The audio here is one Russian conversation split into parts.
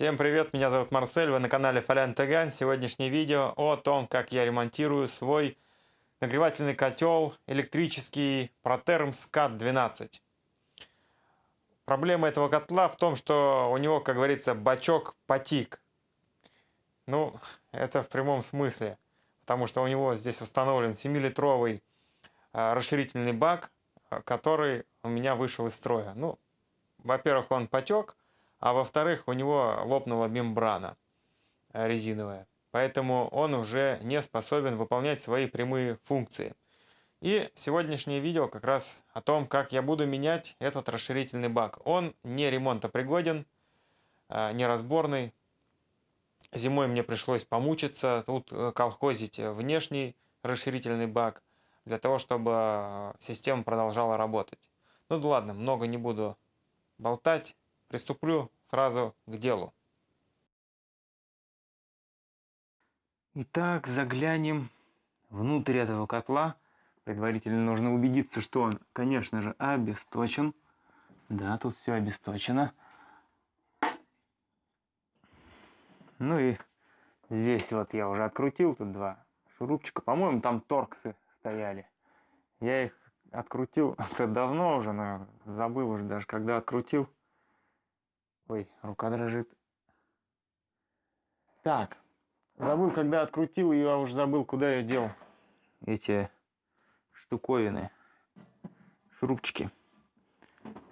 Всем привет, меня зовут Марсель, вы на канале Фалян Таган. Сегодняшнее видео о том, как я ремонтирую свой нагревательный котел электрический Proterm SCAT 12. Проблема этого котла в том, что у него, как говорится, бачок потик. Ну, это в прямом смысле, потому что у него здесь установлен 7-литровый а, расширительный бак, который у меня вышел из строя. Ну, во-первых, он потек, а во-вторых, у него лопнула мембрана э, резиновая. Поэтому он уже не способен выполнять свои прямые функции. И сегодняшнее видео как раз о том, как я буду менять этот расширительный бак. Он не ремонтопригоден, э, неразборный. Зимой мне пришлось помучиться, тут э, колхозить внешний расширительный бак, для того, чтобы система продолжала работать. Ну да ладно, много не буду болтать. Приступлю сразу к делу. Итак, заглянем внутрь этого котла. Предварительно нужно убедиться, что он, конечно же, обесточен. Да, тут все обесточено. Ну и здесь вот я уже открутил, тут два шурупчика. По-моему, там торксы стояли. Я их открутил это давно уже, но забыл уже даже, когда открутил. Ой, рука дрожит. Так, забыл, когда открутил, я уже забыл, куда я дел эти штуковины, шурупчики.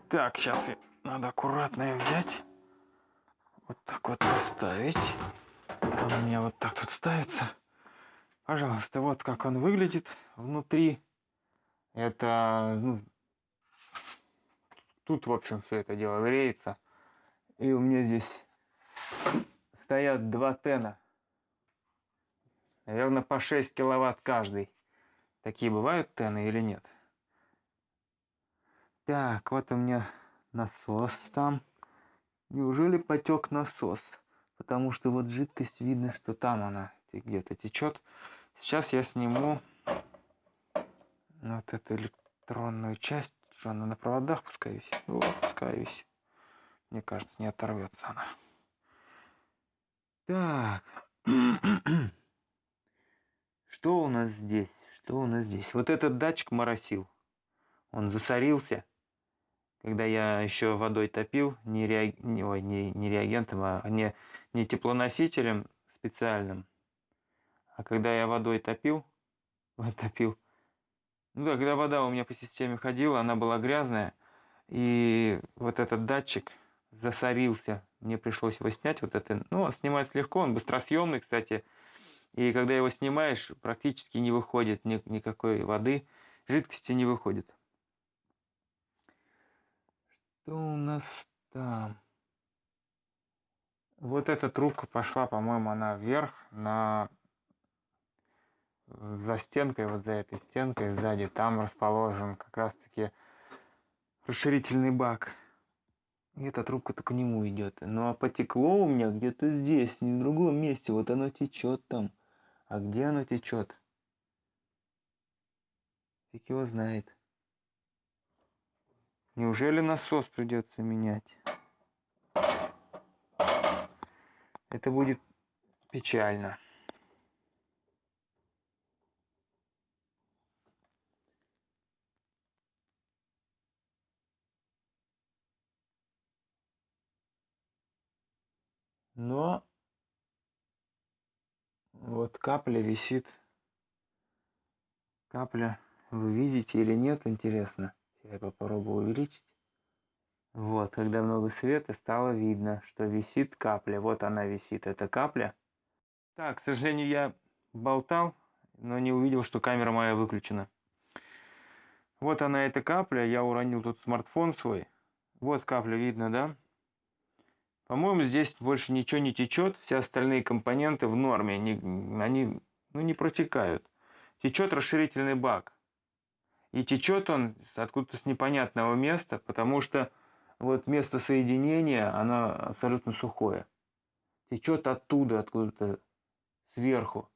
Так, сейчас надо аккуратно их взять. Вот так вот поставить. Он у меня вот так тут ставится. Пожалуйста, вот как он выглядит внутри. Это, ну, тут, в общем, все это дело греется. И у меня здесь стоят два тена. Наверное, по 6 киловатт каждый. Такие бывают тены или нет? Так, вот у меня насос там. Неужели потек насос? Потому что вот жидкость видно, что там она где-то течет. Сейчас я сниму вот эту электронную часть. Она на проводах пускай висит? Вот, пускай висит. Мне кажется, не оторвется она. Так. Что у нас здесь? Что у нас здесь? Вот этот датчик моросил. Он засорился. Когда я еще водой топил, не, реаг... не, ой, не, не реагентом, а не, не теплоносителем специальным. А когда я водой топил, вот топил, ну да, когда вода у меня по системе ходила, она была грязная, и вот этот датчик засорился. Мне пришлось его снять. Вот это, ну, снимать легко, он быстросъемный, кстати. И когда его снимаешь, практически не выходит ни, никакой воды, жидкости не выходит. Что у нас там? Вот эта трубка пошла, по-моему, она вверх на за стенкой, вот за этой стенкой сзади, там расположен как раз-таки расширительный бак. И эта трубка-то к нему идет. Ну а потекло у меня где-то здесь, не в другом месте. Вот оно течет там. А где оно течет? Фиг его знает. Неужели насос придется менять? Это будет печально. Но вот капля висит. Капля, вы видите или нет, интересно. Я попробую увеличить. Вот, когда много света, стало видно, что висит капля. Вот она висит, эта капля. Так, к сожалению, я болтал, но не увидел, что камера моя выключена. Вот она, эта капля. Я уронил тут смартфон свой. Вот капля видно, да? По-моему, здесь больше ничего не течет, все остальные компоненты в норме, они, они ну, не протекают. Течет расширительный бак. И течет он откуда-то с непонятного места, потому что вот место соединения, оно абсолютно сухое. Течет оттуда, откуда-то сверху.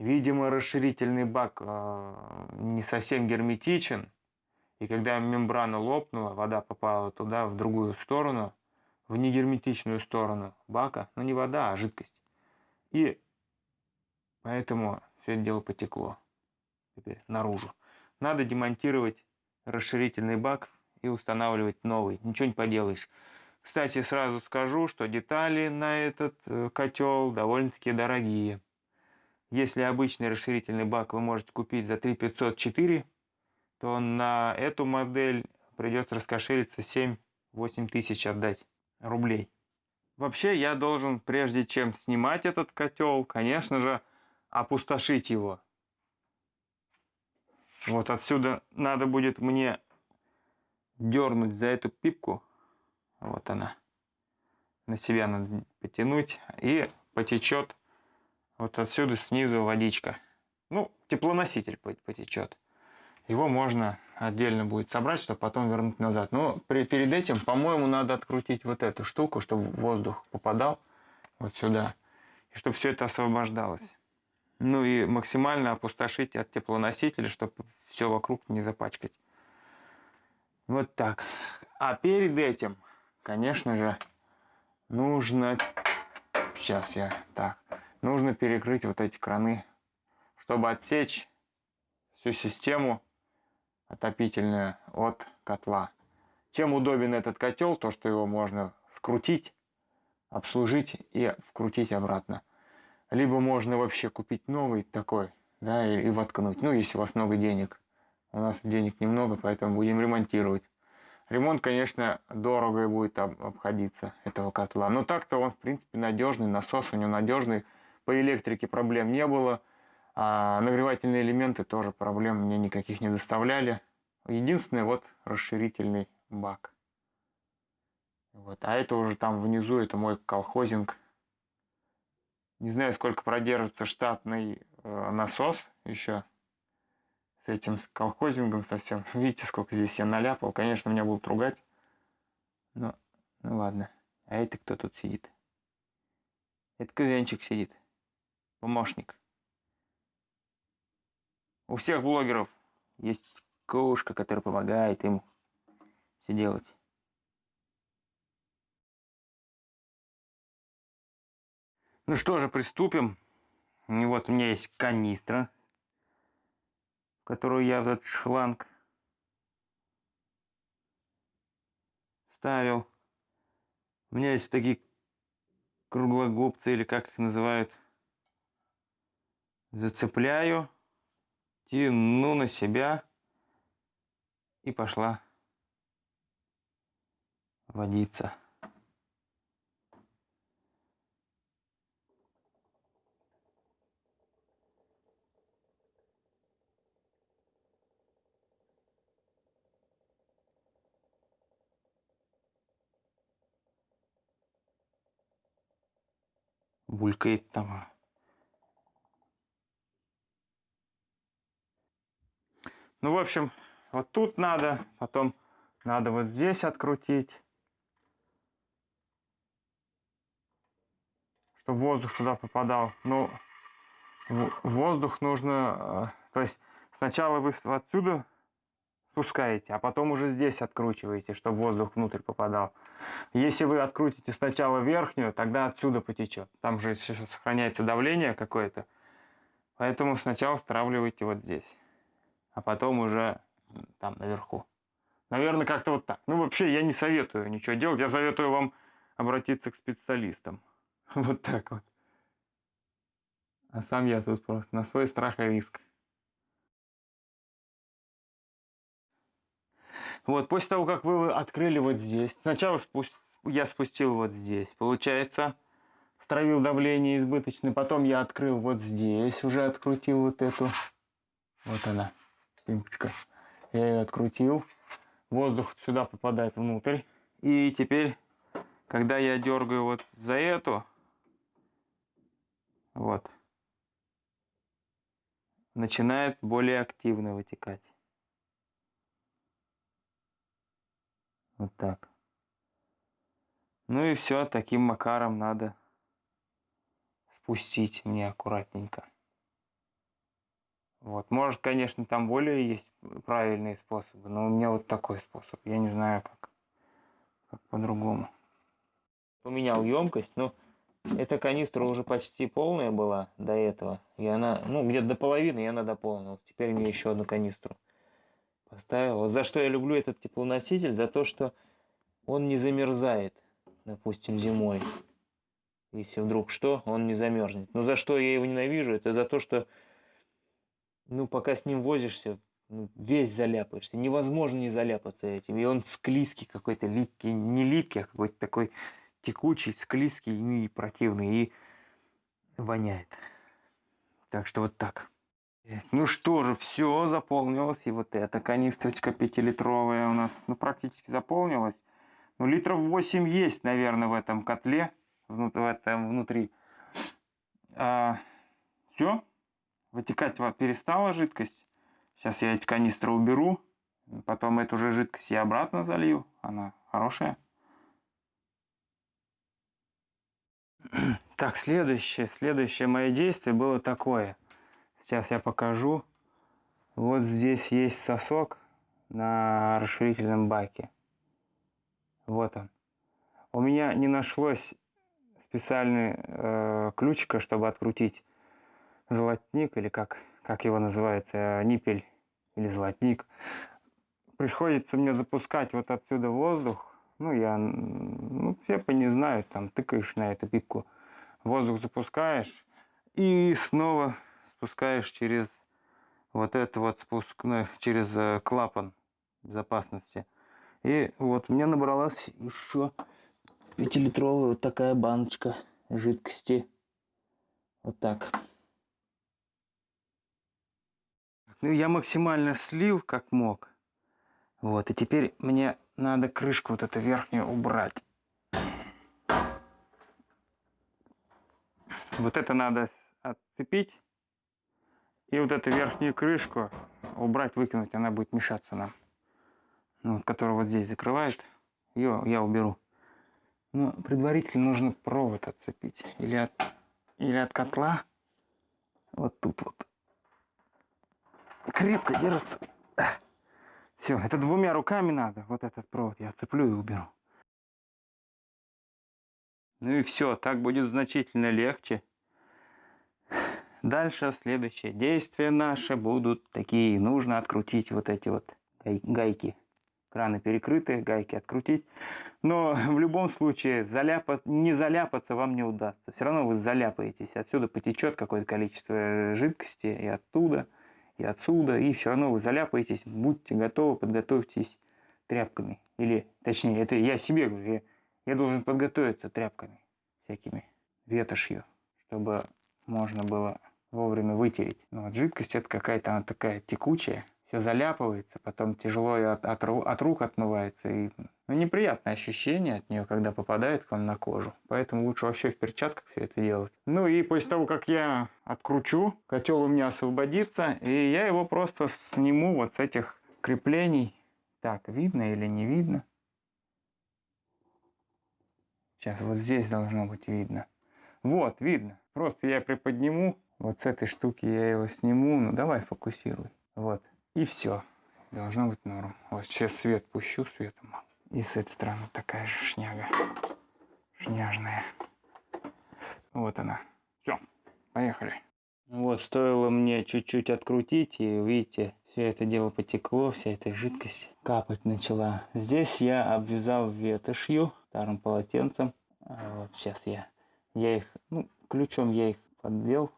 Видимо, расширительный бак э, не совсем герметичен. И когда мембрана лопнула, вода попала туда, в другую сторону – в негерметичную сторону бака, но не вода, а жидкость. И поэтому все это дело потекло теперь наружу. Надо демонтировать расширительный бак и устанавливать новый. Ничего не поделаешь. Кстати, сразу скажу, что детали на этот э, котел довольно-таки дорогие. Если обычный расширительный бак вы можете купить за 3504, то на эту модель придется раскошелиться 7-8 тысяч отдать рублей. Вообще я должен, прежде чем снимать этот котел, конечно же, опустошить его. Вот отсюда надо будет мне дернуть за эту пипку. Вот она. На себя надо потянуть. И потечет вот отсюда снизу водичка. Ну, теплоноситель потечет. Его можно отдельно будет собрать, чтобы потом вернуть назад. Но при, перед этим, по-моему, надо открутить вот эту штуку, чтобы воздух попадал вот сюда. И чтобы все это освобождалось. Ну и максимально опустошить от теплоносителя, чтобы все вокруг не запачкать. Вот так. А перед этим, конечно же, нужно... Сейчас я... Так. Нужно перекрыть вот эти краны, чтобы отсечь всю систему отопительную от котла. Чем удобен этот котел, то что его можно скрутить, обслужить и вкрутить обратно. Либо можно вообще купить новый такой, да, и, и воткнуть. Ну, если у вас много денег. У нас денег немного, поэтому будем ремонтировать. Ремонт, конечно, дорого будет обходиться этого котла. Но так-то он, в принципе, надежный. Насос у него надежный. По электрике проблем не было. А нагревательные элементы тоже проблем мне никаких не доставляли. Единственное, вот расширительный бак. Вот. А это уже там внизу, это мой колхозинг. Не знаю, сколько продержится штатный э, насос еще с этим колхозингом совсем. Видите, сколько здесь я наляпал. Конечно, меня будут ругать. Но, ну ладно. А это кто тут сидит? Это кузенчик сидит. Помощник. У всех блогеров есть кошка, которая помогает им все делать. Ну что же, приступим. И вот у меня есть канистра, в которую я этот шланг ставил. У меня есть такие круглогубцы, или как их называют. Зацепляю, тяну на себя и пошла водиться. булькает там. Ну, в общем, вот тут надо, потом надо вот здесь открутить, чтобы воздух туда попадал. Ну, воздух нужно, э, то есть сначала вы отсюда спускаете, а потом уже здесь откручиваете, чтобы воздух внутрь попадал. Если вы открутите сначала верхнюю, тогда отсюда потечет. Там же сохраняется давление какое-то. Поэтому сначала стравливайте вот здесь, а потом уже там наверху. Наверное, как-то вот так. Ну, вообще, я не советую ничего делать. Я советую вам обратиться к специалистам. Вот так вот. А сам я тут просто на свой страх и риск. Вот, после того, как вы открыли вот здесь, сначала спу я спустил вот здесь, получается, стравил давление избыточное, потом я открыл вот здесь, уже открутил вот эту, вот она, пимпочка, я ее открутил, воздух сюда попадает внутрь, и теперь, когда я дергаю вот за эту, вот, начинает более активно вытекать. Вот так. Ну и все, таким макаром надо спустить мне аккуратненько. Вот, может, конечно, там более есть правильные способы, но у меня вот такой способ. Я не знаю, как, как по-другому. поменял емкость, но эта канистра уже почти полная была до этого. И она, ну, где-то до половины я она дополнил. Теперь мне еще одну канистру поставил. Вот за что я люблю этот теплоноситель, за то, что он не замерзает, допустим, зимой. Если вдруг что, он не замерзнет. Но за что я его ненавижу, это за то, что, ну, пока с ним возишься, ну, весь заляпаешься. Невозможно не заляпаться этим. И он склизкий какой-то, липкий, не липкий, а какой-то такой текучий, склизкий ну, и противный, и воняет. Так что вот так. Ну что же, все заполнилось. И вот эта канистрочка пятилитровая у нас ну, практически заполнилась. Ну, литров 8 есть, наверное, в этом котле, в этом внутри. А, все, вытекать перестала жидкость. Сейчас я эти канистры уберу. Потом эту же жидкость я обратно залью. Она хорошая. Так, следующее, следующее мое действие было такое. Сейчас я покажу. Вот здесь есть сосок на расширительном баке. Вот он. У меня не нашлось специальный э, ключика, чтобы открутить золотник, или как, как его называется, ниппель или золотник. Приходится мне запускать вот отсюда воздух. Ну, я, ну, по не знаю, там тыкаешь на эту пипку, воздух запускаешь и снова спускаешь через вот это вот спуск, ну, через э, клапан безопасности. И вот меня набралась еще пятилитровая вот такая баночка жидкости. Вот так. Ну, я максимально слил, как мог. Вот, и теперь мне надо крышку вот эту верхнюю убрать. Вот это надо отцепить. И вот эту верхнюю крышку убрать, выкинуть, она будет мешаться нам. Ну, которая вот здесь закрывает, ее я уберу. Но предварительно нужно провод отцепить. Или от, или от котла. Вот тут вот. Крепко держится. Все, это двумя руками надо. Вот этот провод я отцеплю и уберу. Ну и все, так будет значительно легче. Дальше следующие действия наши будут такие. Нужно открутить вот эти вот гайки. Краны перекрыты, гайки открутить. Но в любом случае заляпать, не заляпаться вам не удастся. Все равно вы заляпаетесь. Отсюда потечет какое-то количество жидкости и оттуда, и отсюда. И все равно вы заляпаетесь. Будьте готовы, подготовьтесь тряпками. Или, точнее, это я себе говорю. Я, я должен подготовиться тряпками всякими, ветошью, чтобы можно было вовремя вытереть. Но вот жидкость это какая-то она такая текучая, все заляпывается, потом тяжело от, от, от рук отмывается. И, ну, неприятное ощущение от нее, когда попадает к вам на кожу. Поэтому лучше вообще в перчатках все это делать. Ну и после того, как я откручу, котел у меня освободится, и я его просто сниму вот с этих креплений. Так, видно или не видно? Сейчас вот здесь должно быть видно. Вот, видно. Просто я приподниму вот с этой штуки я его сниму. Ну, давай фокусируй. Вот. И все. Должно быть норм. Вот сейчас свет пущу светом. И с этой стороны такая же шняга. Шняжная. Вот она. Все. Поехали. Вот, стоило мне чуть-чуть открутить, и видите, все это дело потекло, вся эта жидкость капать начала. Здесь я обвязал ветошью, старым полотенцем. А вот сейчас я, я их, ну, ключом я их подвел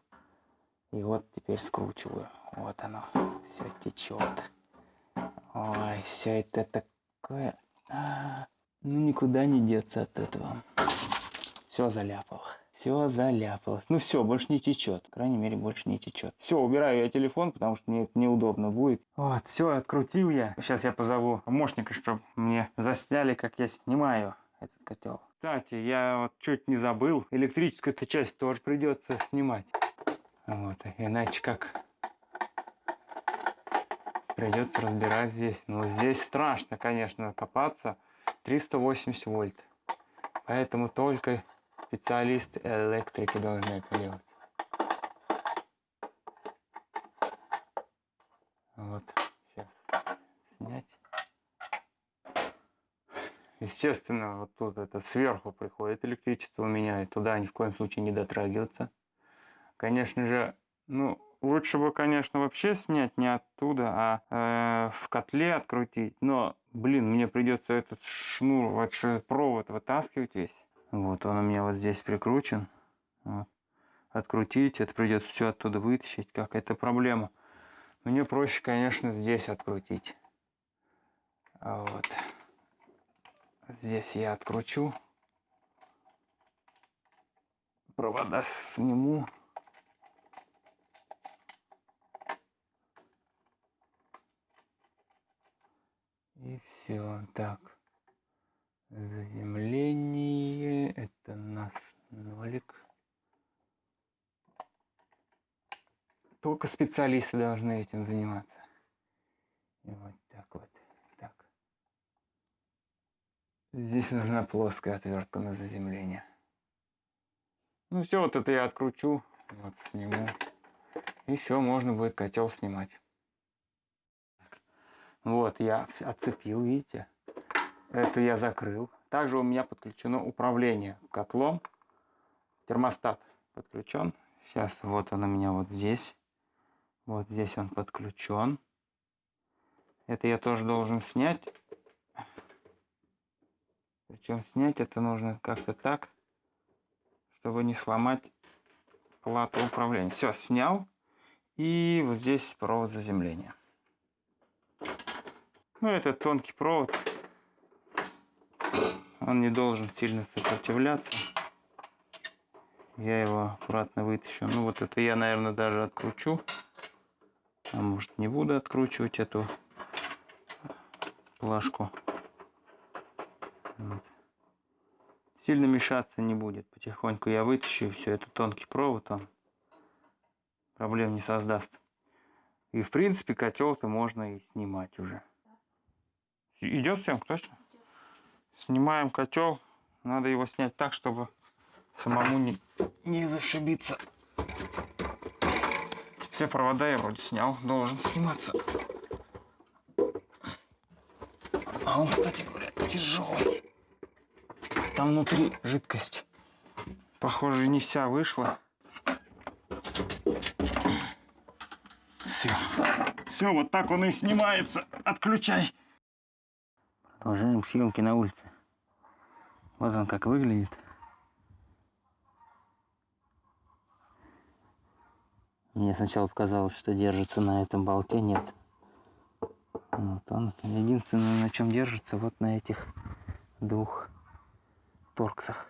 и вот теперь скручиваю. Вот оно. Все течет. Ой, все это такое... А -а -а. Ну, никуда не деться от этого. Все заляпало. Все заляпалось. Ну все, больше не течет. По крайней мере, больше не течет. Все, убираю я телефон, потому что мне это неудобно будет. Вот, все, открутил я. Сейчас я позову помощника, чтобы мне засняли, как я снимаю этот котел. Кстати, я вот чуть не забыл. Электрическую эту часть тоже придется снимать. Вот, иначе как придется разбирать здесь. Но здесь страшно, конечно, копаться. 380 вольт. Поэтому только специалисты электрики должны это делать. Вот, сейчас снять. Естественно, вот тут это сверху приходит электричество у меня, и туда ни в коем случае не дотрагиваться. Конечно же, ну, лучше бы, конечно, вообще снять не оттуда, а э, в котле открутить. Но, блин, мне придется этот шнур, вот провод вытаскивать весь. Вот он у меня вот здесь прикручен. Вот. Открутить, это придется все оттуда вытащить, как это проблема. Мне проще, конечно, здесь открутить. А вот. Здесь я откручу. Провода сниму. И все. Так. Заземление. Это нас нолик. Только специалисты должны этим заниматься. И вот так вот. Так. Здесь нужна плоская отвертка на заземление. Ну все, вот это я откручу. Вот сниму. И все, можно будет котел снимать. Вот, я отцепил, видите? Это я закрыл. Также у меня подключено управление котлом. Термостат подключен. Сейчас вот он у меня вот здесь. Вот здесь он подключен. Это я тоже должен снять. Причем снять это нужно как-то так, чтобы не сломать плату управления. Все, снял. И вот здесь провод заземления. Ну, это тонкий провод. Он не должен сильно сопротивляться. Я его аккуратно вытащу. Ну, вот это я, наверное, даже откручу. А может не буду откручивать эту плашку. Вот. Сильно мешаться не будет. Потихоньку я вытащу и все. Это тонкий провод, он проблем не создаст. И в принципе котел-то можно и снимать уже. Идет съемка, точно? Снимаем котел. Надо его снять так, чтобы самому не, не зашибиться. Все провода я вроде снял, должен сниматься. А он, кстати говоря, тяжелый. Там внутри жидкость. Похоже, не вся вышла. Все. Все, вот так он и снимается. Отключай. Продолжаем съемки на улице. Вот он как выглядит. Мне сначала показалось, что держится на этом болте, нет. Вот он единственное, на чем держится, вот на этих двух торксах.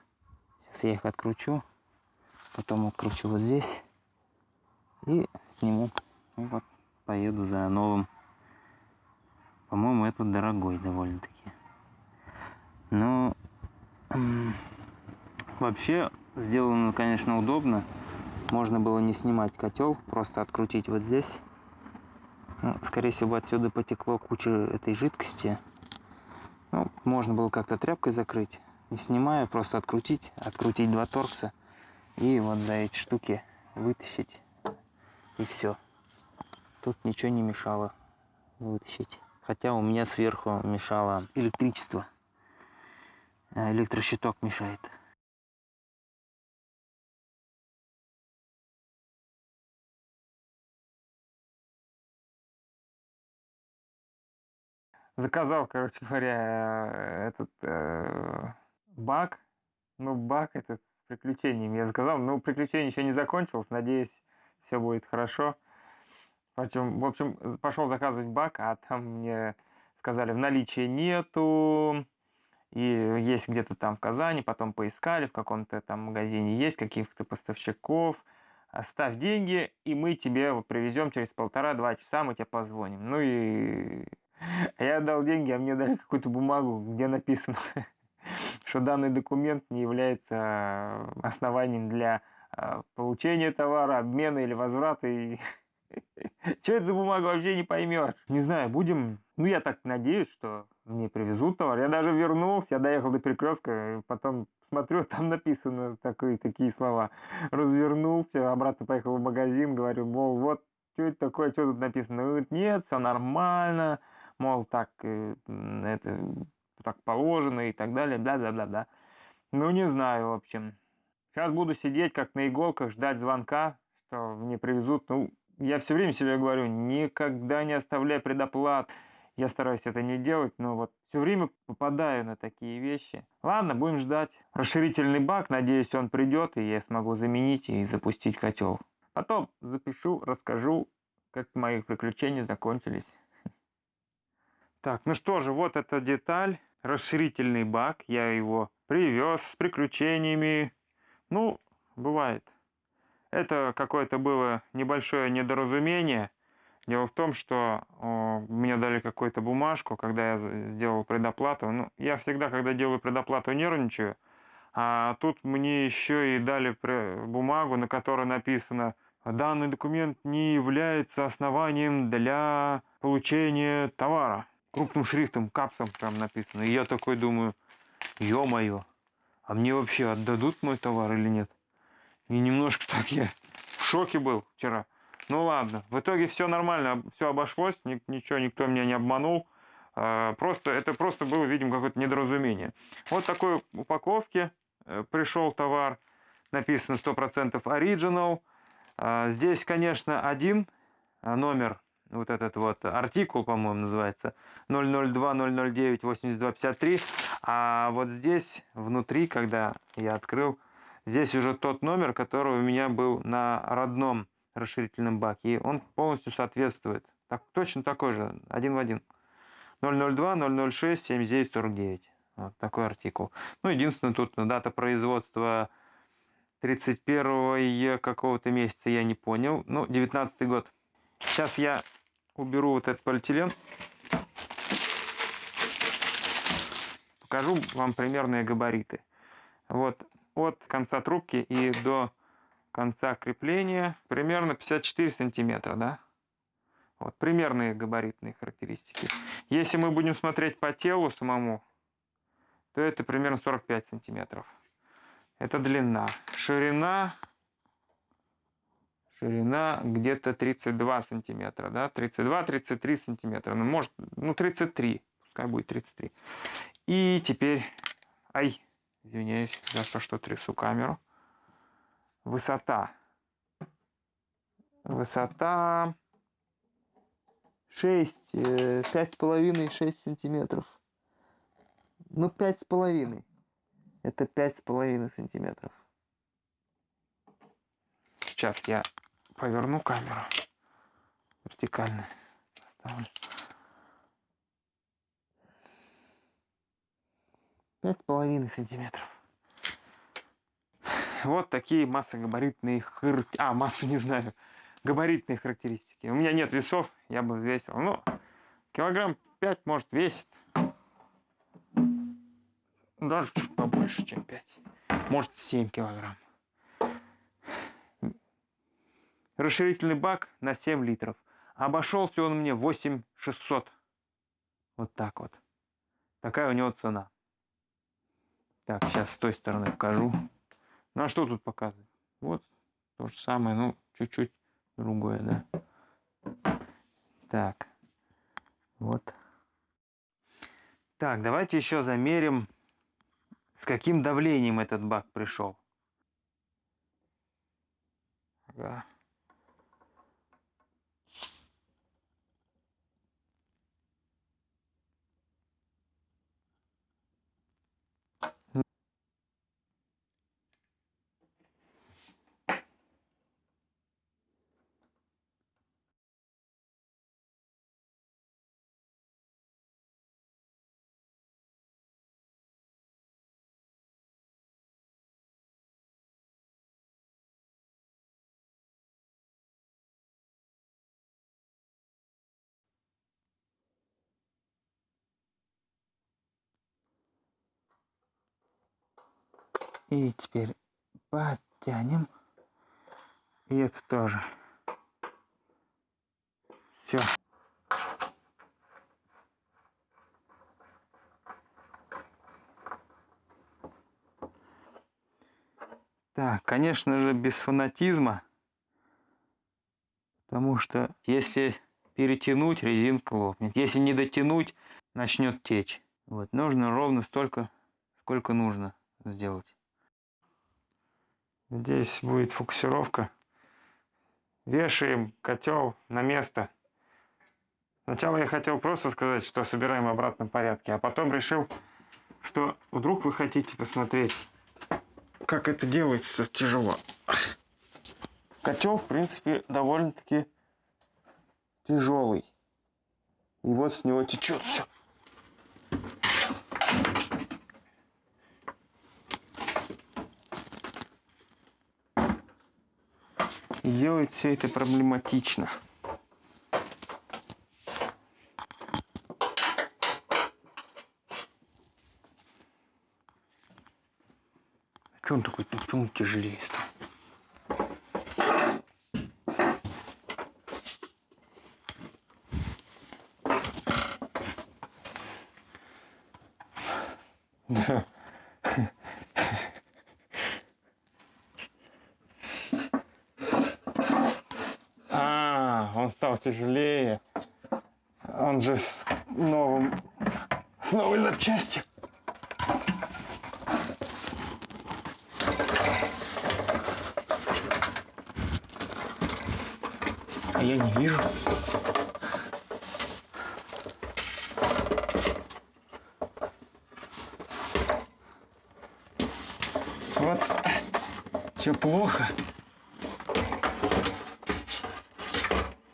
Сейчас я их откручу, потом откручу вот здесь и сниму. И вот поеду за новым. По-моему, этот дорогой довольно-таки. Но вообще сделано, конечно, удобно. Можно было не снимать котел, просто открутить вот здесь. Ну, скорее всего, отсюда потекло куча этой жидкости. Ну, можно было как-то тряпкой закрыть, не снимая, просто открутить, открутить два торкса и вот за эти штуки вытащить. И все. Тут ничего не мешало вытащить. Хотя у меня сверху мешало электричество. А электрощиток мешает. заказал, короче говоря, этот э, баг. Ну, баг этот с приключениями я заказал. Но приключение еще не закончилось. Надеюсь, все будет хорошо. Причем, в общем, пошел заказывать баг, а там мне сказали, в наличии нету. И есть где-то там в Казани, потом поискали, в каком-то там магазине есть, каких-то поставщиков. Оставь деньги, и мы тебе привезем через полтора-два часа, мы тебе позвоним. Ну и я дал деньги, а мне дали какую-то бумагу, где написано, что данный документ не является э, основанием для э, получения товара, обмена или возврата. И... Что это за бумага, вообще не поймешь. Не знаю, будем... Ну, я так надеюсь, что мне привезут товар. Я даже вернулся, я доехал до перекрестка, потом смотрю, там написано такие, такие слова. Развернулся, обратно поехал в магазин, говорю, мол, вот, что это такое, что тут написано? Говорит, нет, все нормально, мол, так, э, это, так положено и так далее, бла-бла-бла-бла. Ну, не знаю, в общем. Сейчас буду сидеть как на иголках, ждать звонка, что мне привезут. Ну, я все время себе говорю, никогда не оставляй предоплат. Я стараюсь это не делать, но вот все время попадаю на такие вещи. Ладно, будем ждать. Расширительный бак, надеюсь, он придет, и я смогу заменить и запустить котел. Потом запишу, расскажу, как мои приключения закончились. Так, ну что же, вот эта деталь, расширительный бак. Я его привез с приключениями. Ну, бывает. Это какое-то было небольшое недоразумение. Дело в том, что о, мне дали какую-то бумажку, когда я сделал предоплату. Ну, я всегда, когда делаю предоплату, нервничаю. А тут мне еще и дали бумагу, на которой написано «Данный документ не является основанием для получения товара». Крупным шрифтом, капсом прям написано. И я такой думаю, ё-моё, а мне вообще отдадут мой товар или нет? И немножко так я в шоке был вчера. Ну ладно, в итоге все нормально, все обошлось, ничего, никто меня не обманул. А, просто, это просто было, видимо, какое-то недоразумение. Вот такой упаковке э, пришел товар, написано 100% Original. А, здесь, конечно, один а, номер, вот этот вот артикул, по-моему, называется 002-009-8253. А вот здесь, внутри, когда я открыл, Здесь уже тот номер, который у меня был на родном расширительном баке. И он полностью соответствует. Так, точно такой же, один в один. 002 006 7949. Вот такой артикул. Ну, единственное, тут дата производства 31 какого-то месяца я не понял. Ну, 19 год. Сейчас я уберу вот этот полиэтилен. Покажу вам примерные габариты. Вот от конца трубки и до конца крепления примерно 54 сантиметра, да? Вот, примерные габаритные характеристики. Если мы будем смотреть по телу самому, то это примерно 45 сантиметров. Это длина. Ширина, ширина где-то 32 сантиметра, да? 32-33 сантиметра. Ну, может, ну, 33, пускай будет 33. И теперь, ай, Извиняюсь за то, что трясу камеру. Высота. Высота 6, 5,5-6 сантиметров. Ну, 5,5. Это 5,5 сантиметров. Сейчас я поверну камеру вертикально. Оставлю. Пять с половиной сантиметров. Вот такие массогабаритные хар... А, массу не знаю. Габаритные характеристики. У меня нет весов, я бы весил. Ну, килограмм 5 может весит. Даже чуть побольше, чем 5. Может 7 килограмм. Расширительный бак на 7 литров. Обошелся он мне 8600. Вот так вот. Такая у него цена. Так, сейчас с той стороны покажу. Ну а что тут показывать? Вот то же самое, ну чуть-чуть другое, да. Так, вот. Так, давайте еще замерим, с каким давлением этот бак пришел. Ага. И теперь подтянем. И это тоже. Все. Так, конечно же, без фанатизма. Потому что если перетянуть, резинка лопнет. Если не дотянуть, начнет течь. Вот, нужно ровно столько, сколько нужно сделать. Здесь будет фокусировка. Вешаем котел на место. Сначала я хотел просто сказать, что собираем в обратном порядке, а потом решил, что вдруг вы хотите посмотреть, как это делается тяжело. Котел, в принципе, довольно-таки тяжелый. И вот с него течет все. Делать все это проблематично. Че он такой, почему тяжелее стал? Да. А, он стал тяжелее. Он же с новым, с новой запчастью. А я не вижу. Вот все плохо.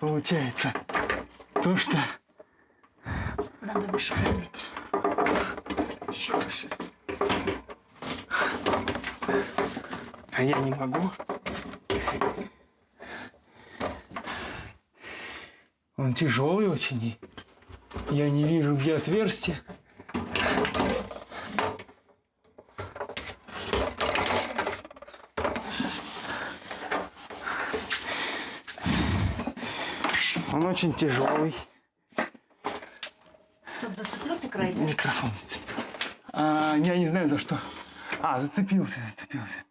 Получается то, что Надо выше поднять. Еще выше. а я не могу. Он тяжелый очень. Я не вижу, где отверстие. Он очень тяжелый. Тут зацепился край. Микрофон зацепил. А, я не знаю за что. А, зацепился, зацепился.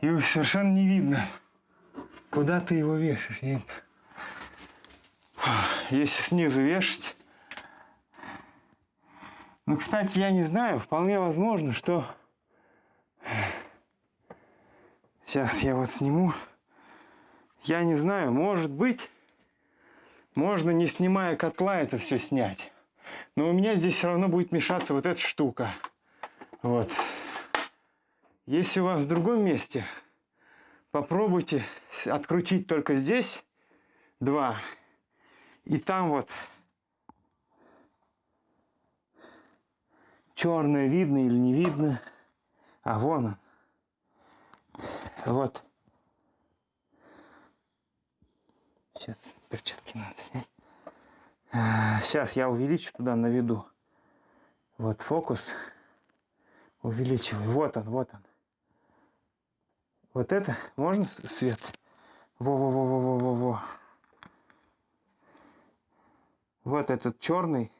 И совершенно не видно, куда ты его вешаешь. Я- Если снизу вешать. Ну, кстати, я не знаю, вполне возможно, что... Сейчас я вот сниму. Я не знаю, может быть, можно, не снимая котла, это все снять. Но у меня здесь все равно будет мешаться вот эта штука. Вот. Если у вас в другом месте, попробуйте открутить только здесь два. И там вот черное видно или не видно. А вон он. Вот. Сейчас перчатки надо снять. Сейчас я увеличу туда наведу. Вот фокус. Увеличиваю. Вот он, вот он. Вот это можно свет? Во-во-во-во-во-во-во. Вот этот черный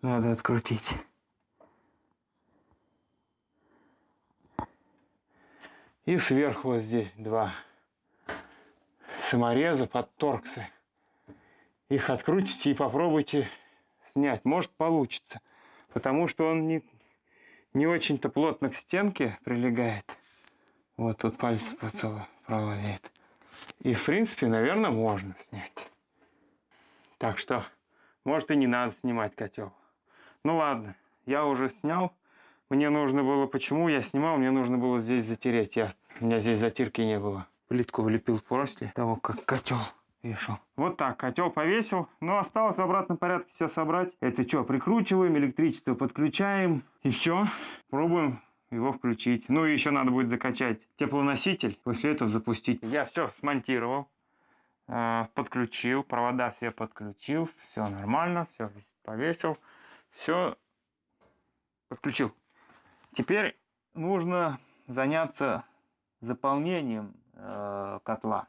надо открутить. И сверху вот здесь два самореза под торксы. Их открутите и попробуйте снять. Может получится. Потому что он не, не очень-то плотно к стенке прилегает. Вот тут палец поцелуй проловит. И в принципе, наверное, можно снять. Так что, может и не надо снимать котел. Ну ладно, я уже снял. Мне нужно было, почему я снимал, мне нужно было здесь затереть. Я, у меня здесь затирки не было. Плитку влепил после того, как котел вешал. Вот так, котел повесил. Но осталось в обратном порядке все собрать. Это что, прикручиваем, электричество подключаем. И все, пробуем его включить. Ну и еще надо будет закачать теплоноситель, после этого запустить. Я все смонтировал, э, подключил, провода все подключил, все нормально, все повесил, все подключил. Теперь нужно заняться заполнением э, котла.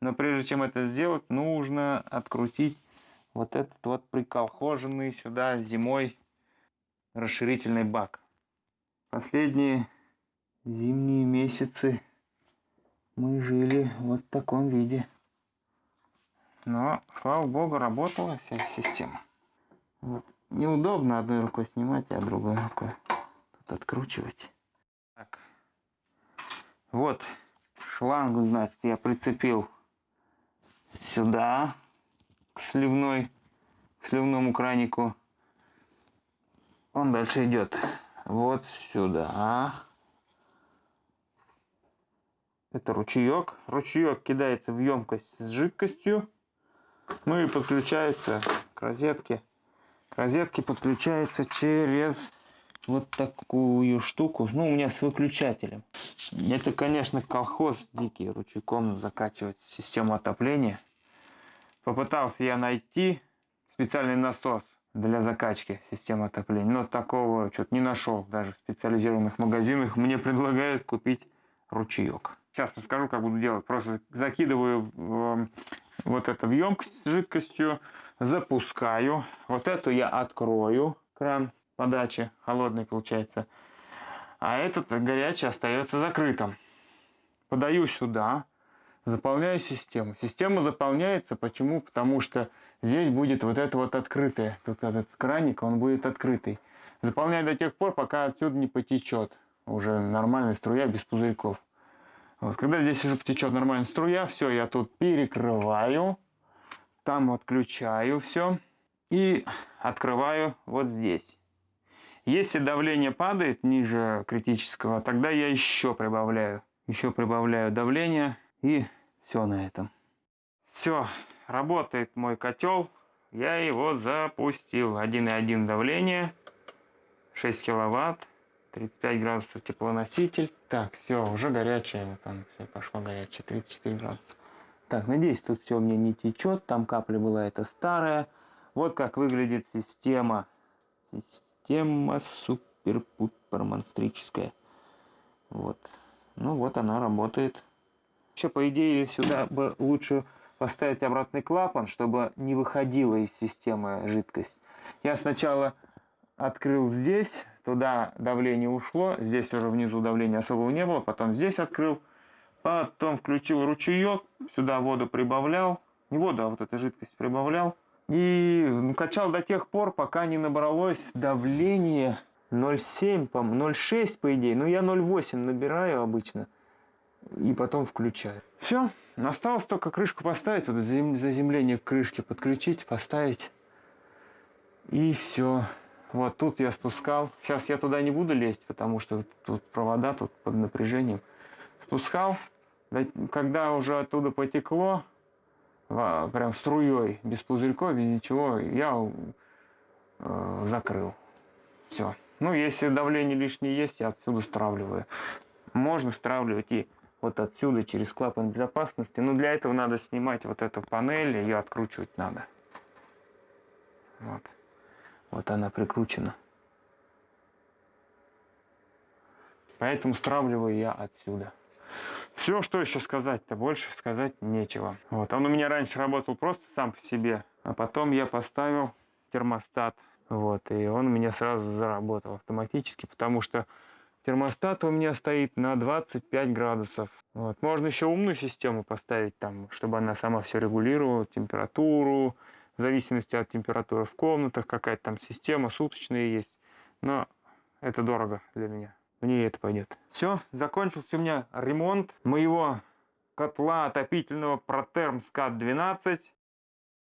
Но прежде чем это сделать, нужно открутить вот этот вот приколхоженный сюда зимой расширительный бак. Последние зимние месяцы мы жили вот в таком виде. Но, слава богу, работала вся система. Вот. Неудобно одной рукой снимать, а другой рукой тут откручивать. Так. Вот шлангу, значит, я прицепил сюда, к сливной, к сливному кранику. Он дальше идет вот сюда. Это ручеек. Ручеек кидается в емкость с жидкостью. Ну и подключается к розетке. К розетке подключается через вот такую штуку. Ну, у меня с выключателем. Это, конечно, колхоз дикий, ручейком закачивать систему отопления. Попытался я найти специальный насос для закачки системы отопления. Но такого что-то не нашел. Даже в специализированных магазинах мне предлагают купить ручеек. Сейчас расскажу, как буду делать. Просто закидываю в, вот это в емкость с жидкостью, запускаю. Вот эту я открою, кран подачи, холодный получается. А этот горячий остается закрытым. Подаю сюда, заполняю систему. Система заполняется почему? Потому что здесь будет вот это вот открытое. Тут этот краник, он будет открытый. Заполняю до тех пор, пока отсюда не потечет уже нормальная струя без пузырьков. Вот, когда здесь уже потечет нормальная струя, все, я тут перекрываю, там отключаю все и открываю вот здесь. Если давление падает ниже критического, тогда я еще прибавляю. Еще прибавляю давление и все на этом. Все, работает мой котел. Я его запустил. 1,1 давление, 6 киловатт. 35 градусов теплоноситель. Так, все, уже горячее, там все пошло горячее, 34 градуса. Так, надеюсь, тут все у меня не течет, там капля была это старая. Вот как выглядит система. Система супер-пупер монстрическая. Вот. Ну вот она работает. Еще, по идее, сюда бы лучше поставить обратный клапан, чтобы не выходила из системы жидкость. Я сначала открыл здесь, туда давление ушло, здесь уже внизу давления особого не было, потом здесь открыл, потом включил ручеек, сюда воду прибавлял, не воду, а вот эту жидкость прибавлял, и ну, качал до тех пор, пока не набралось давление 0,7, по 0,6 по идее, но я 0,8 набираю обычно, и потом включаю. Все, осталось только крышку поставить, вот заземление крышки подключить, поставить, и все. Вот тут я спускал. Сейчас я туда не буду лезть, потому что тут провода тут под напряжением. Спускал. Когда уже оттуда потекло, прям струей, без пузырьков, без ничего, я э, закрыл. Все. Ну, если давление лишнее есть, я отсюда стравливаю. Можно стравливать и вот отсюда через клапан безопасности. Но для этого надо снимать вот эту панель, ее откручивать надо. Вот. Вот она прикручена. Поэтому стравливаю я отсюда. Все, что еще сказать-то, больше сказать нечего. Вот, он у меня раньше работал просто сам по себе, а потом я поставил термостат. Вот, и он у меня сразу заработал автоматически, потому что термостат у меня стоит на 25 градусов. Вот. Можно еще умную систему поставить там, чтобы она сама все регулировала, температуру, в зависимости от температуры в комнатах, какая-то там система суточная есть. Но это дорого для меня. Мне это пойдет. Все, закончился у меня ремонт моего котла отопительного Proterm SCAT 12.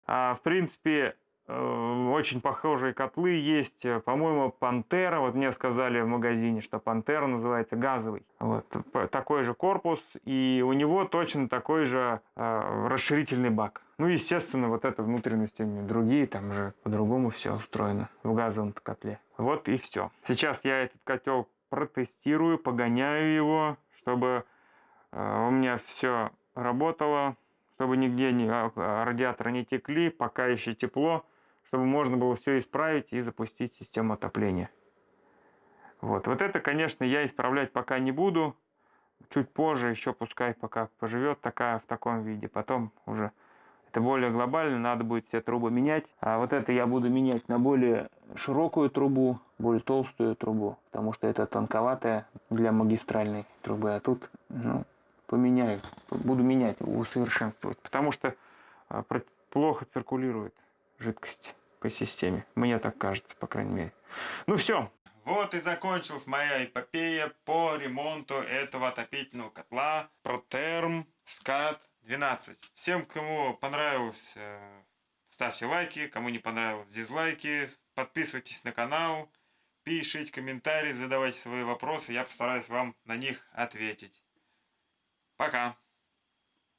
А, в принципе, Э, очень похожие котлы есть, по-моему, Пантера, вот мне сказали в магазине, что Пантера называется газовый. Вот, такой же корпус, и у него точно такой же э, расширительный бак. Ну, естественно, вот это внутренности другие, там же по-другому все устроено в газовом котле. Вот и все. Сейчас я этот котел протестирую, погоняю его, чтобы э, у меня все работало, чтобы нигде не, а, радиаторы не текли, пока еще тепло чтобы можно было все исправить и запустить систему отопления. Вот, вот это, конечно, я исправлять пока не буду. Чуть позже, еще пускай пока поживет такая в таком виде. Потом уже это более глобально, надо будет все трубы менять. А вот это я буду менять на более широкую трубу, более толстую трубу, потому что это тонковатая для магистральной трубы. А тут, ну, поменяю, буду менять, усовершенствовать. Потому что а, плохо циркулирует жидкость по системе. Мне так кажется, по крайней мере. Ну все. Вот и закончилась моя эпопея по ремонту этого отопительного котла Proterm SCAT 12. Всем, кому понравилось, э, ставьте лайки, кому не понравилось, дизлайки. Подписывайтесь на канал, пишите комментарии, задавайте свои вопросы, я постараюсь вам на них ответить. Пока!